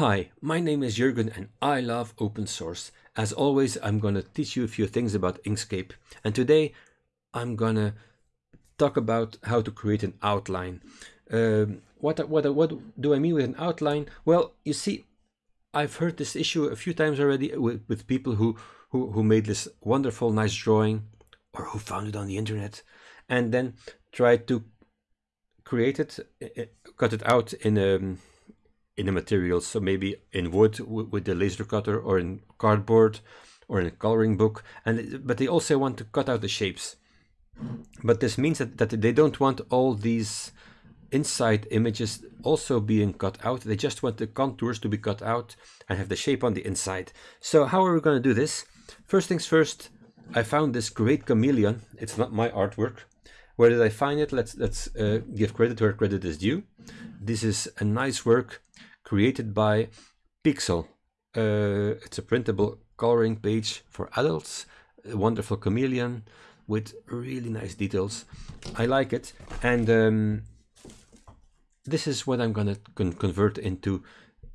Hi, my name is Jurgen and I love open source. As always, I'm going to teach you a few things about Inkscape. And today I'm going to talk about how to create an outline. Um, what, what, what do I mean with an outline? Well, you see, I've heard this issue a few times already with, with people who, who, who made this wonderful, nice drawing or who found it on the internet and then tried to create it, eh, eh, cut it out in a in the materials. So maybe in wood with the laser cutter or in cardboard or in a coloring book. And But they also want to cut out the shapes. But this means that, that they don't want all these inside images also being cut out. They just want the contours to be cut out and have the shape on the inside. So how are we going to do this? First things first, I found this great chameleon. It's not my artwork. Where did I find it? Let's let's uh, give credit where credit is due. This is a nice work created by Pixel. Uh, it's a printable coloring page for adults, a wonderful chameleon with really nice details. I like it. And um, this is what I'm gonna con convert into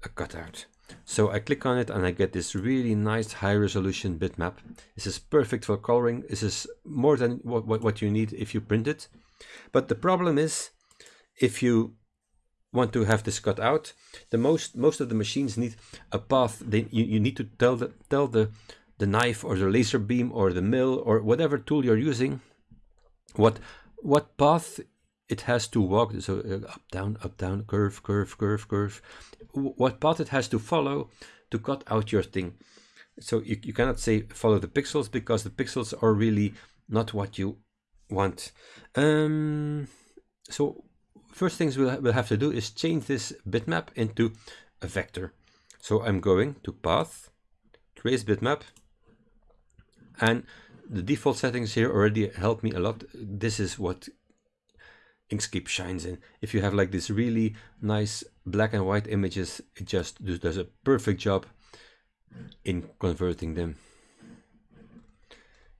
a cutout. So I click on it and I get this really nice high resolution bitmap. This is perfect for coloring. This is more than what, what, what you need if you print it. But the problem is if you want to have this cut out, the most most of the machines need a path. They you, you need to tell the tell the the knife or the laser beam or the mill or whatever tool you're using what what path it has to walk. So uh, up down up down curve curve curve curve. What path it has to follow to cut out your thing. So you, you cannot say follow the pixels because the pixels are really not what you want. Um so First things we'll, we'll have to do is change this bitmap into a vector. So I'm going to path, trace bitmap, and the default settings here already help me a lot. This is what Inkscape shines in. If you have like this really nice black and white images, it just does a perfect job in converting them.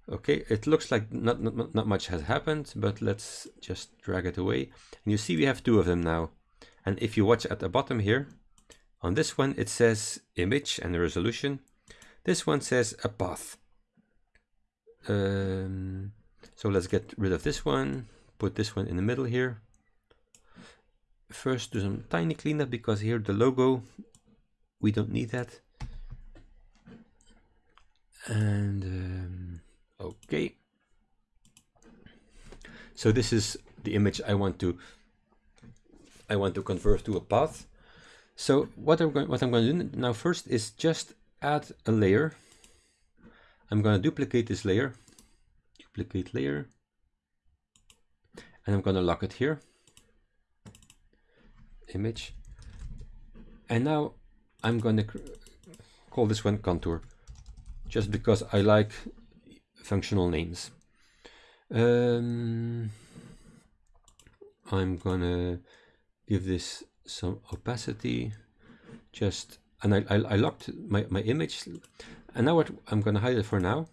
Okay, it looks like not, not, not much has happened, but let's just drag it away. And you see we have two of them now. And if you watch at the bottom here, on this one it says image and resolution. This one says a path. Um, so let's get rid of this one, put this one in the middle here. First do some tiny cleanup because here the logo, we don't need that. And um, Okay. So this is the image I want to I want to convert to a path. So what I'm going what I'm going to do now first is just add a layer. I'm going to duplicate this layer, duplicate layer, and I'm going to lock it here. Image, and now I'm going to call this one contour, just because I like functional names. Um, I'm gonna give this some opacity. Just and I, I, I, locked my, my image. And now what I'm gonna hide it for now.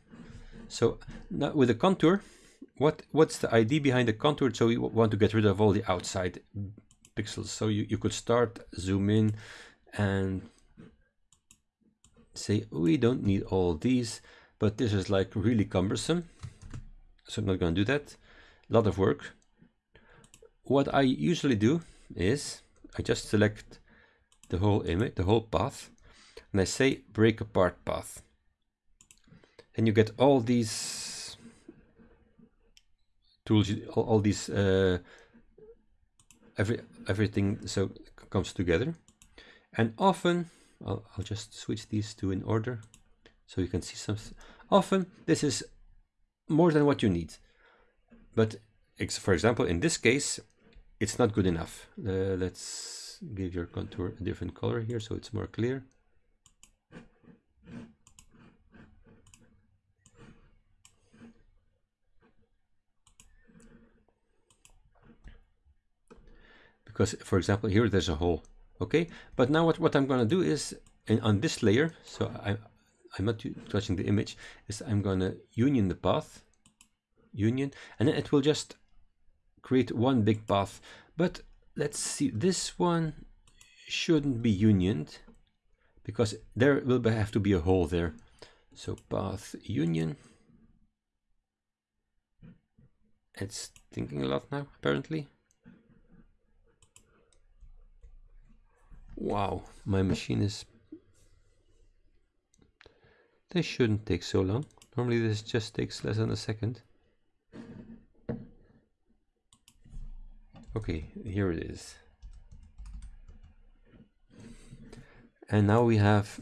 So now with the contour what what's the ID behind the contour? So we want to get rid of all the outside pixels. So you, you could start zoom in and say we don't need all these but this is like really cumbersome. So I'm not going to do that. A lot of work. What I usually do is I just select the whole image, the whole path, and I say break apart path. And you get all these tools, all, all these, uh, every everything so comes together. And often, I'll, I'll just switch these two in order so you can see some often this is more than what you need. But for example in this case it's not good enough. Uh, let's give your contour a different color here so it's more clear. Because for example here there's a hole okay? But now what, what I'm going to do is on this layer so I, I'm not touching the image, is I'm gonna union the path, union, and then it will just create one big path. But let's see, this one shouldn't be unioned. because there will have to be a hole there. So path union. It's thinking a lot now, apparently. Wow, my machine is... This shouldn't take so long. Normally this just takes less than a second. Okay, here it is. And now we have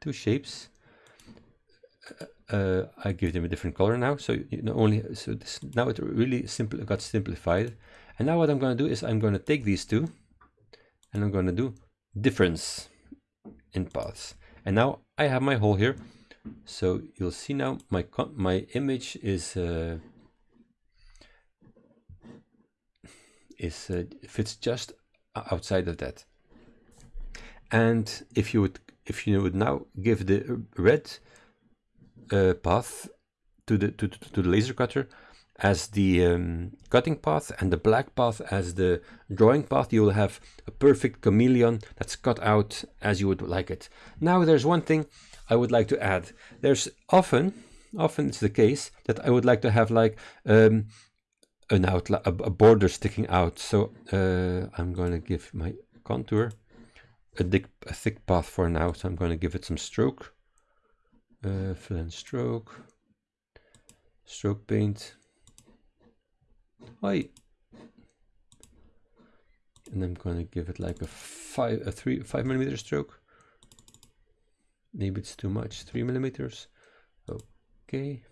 two shapes. Uh, uh, I give them a different color now. So you only so this now it really simple got simplified. And now what I'm going to do is I'm going to take these two, and I'm going to do difference in paths. And now I have my hole here. So you'll see now my my image is uh, is uh, fits just outside of that. And if you would if you would now give the red uh, path to the to, to the laser cutter as the um, cutting path and the black path as the drawing path, you will have a perfect chameleon that's cut out as you would like it. Now there's one thing I would like to add. There's often, often it's the case that I would like to have like um, an outline, a, border sticking out. So uh, I'm going to give my contour a, thick, a thick path for now. So I'm going to give it some stroke, uh, fill and stroke, stroke paint. Oi. And I'm going to give it like a five, a three, five millimeter stroke. Maybe it's too much, three millimeters. Okay.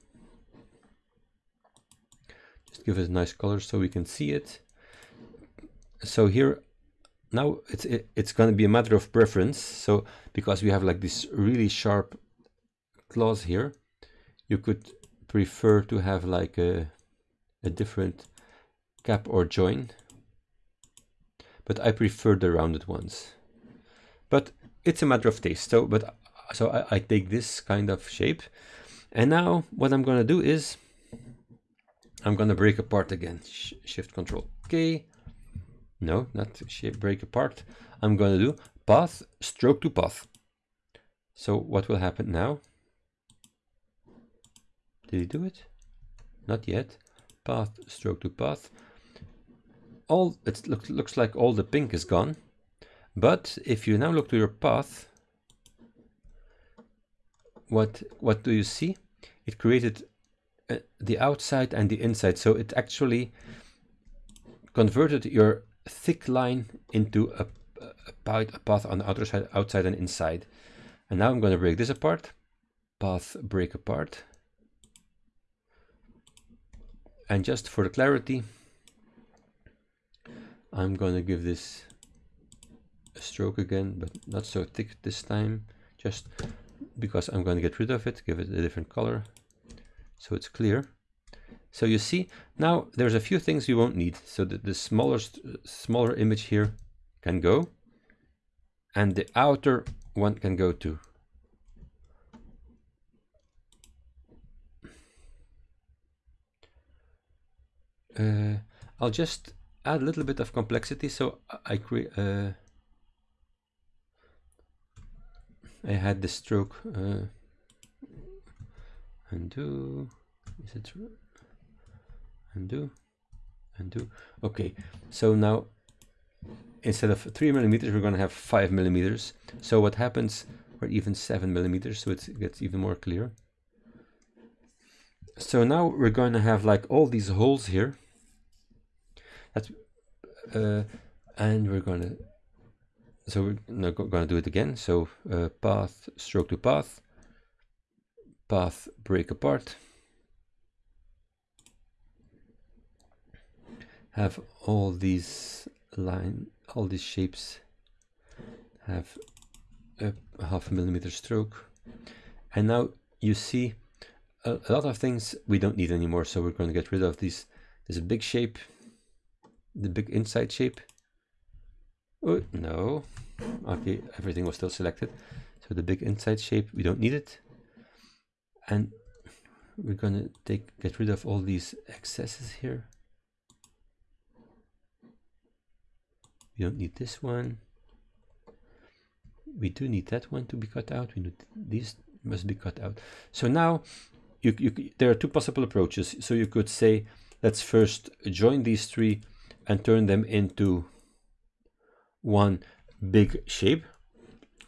Just give it a nice color so we can see it. So here, now it's it, it's going to be a matter of preference. So because we have like this really sharp claws here, you could prefer to have like a, a different cap or join. But I prefer the rounded ones. But it's a matter of taste. So, but so I, I take this kind of shape. And now what I'm going to do is I'm going to break apart again. Sh shift control K. No, not shape break apart. I'm going to do path stroke to path. So what will happen now? Did he do it? Not yet. Path stroke to path. All it looks looks like all the pink is gone. But if you now look to your path, what what do you see? It created uh, the outside and the inside. So it actually converted your thick line into a, a, a path on the outer side, outside and inside. And now I'm going to break this apart. Path break apart. And just for the clarity, I'm going to give this a stroke again, but not so thick this time. Just because I'm going to get rid of it, give it a different color so it's clear. So you see, now there's a few things you won't need. So the, the smaller, smaller image here can go, and the outer one can go too. Uh, I'll just add a little bit of complexity. So I create. Uh, I had the stroke. Uh, undo is it true? undo undo okay so now instead of three millimeters we're going to have five millimeters so what happens or even seven millimeters so it gets even more clear so now we're going to have like all these holes here that's uh, and we're going to so we're not going to do it again so uh, path stroke to path path break apart. Have all these line, all these shapes have a half a millimeter stroke. And now you see a, a lot of things we don't need anymore. So we're going to get rid of these, this big shape, the big inside shape. Oh, no. Okay, everything was still selected. So the big inside shape, we don't need it and we're gonna take get rid of all these excesses here we don't need this one we do need that one to be cut out. We need these must be cut out. So now you, you, there are two possible approaches. So you could say, let's first join these three and turn them into one big shape.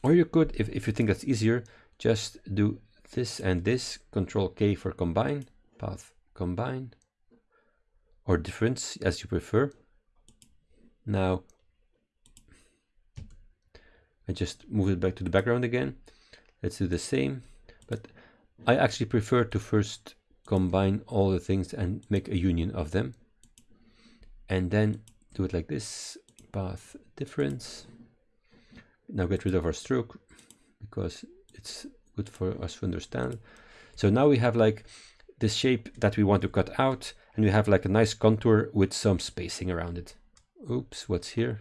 Or you could, if, if you think that's easier, just do this and this, control K for combine, path combine, or difference as you prefer. Now, I just move it back to the background again. Let's do the same, but I actually prefer to first combine all the things and make a union of them. And then do it like this, path difference. Now get rid of our stroke because it's good for us to understand. So now we have like this shape that we want to cut out and we have like a nice contour with some spacing around it. Oops, what's here?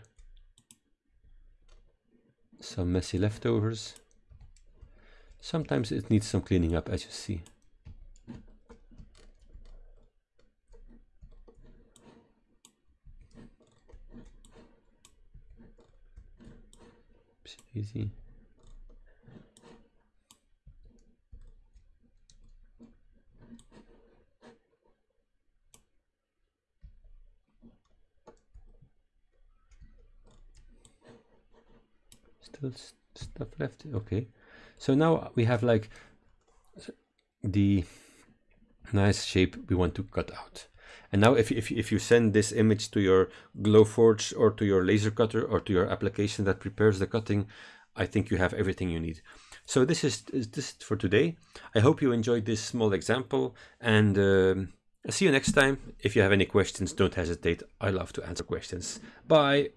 Some messy leftovers. Sometimes it needs some cleaning up as you see. Easy. Still stuff left. Okay. So now we have like the nice shape we want to cut out. And now if, if, if you send this image to your Glowforge or to your laser cutter or to your application that prepares the cutting, I think you have everything you need. So this is, is this for today. I hope you enjoyed this small example and um, see you next time. If you have any questions, don't hesitate. I love to answer questions. Bye.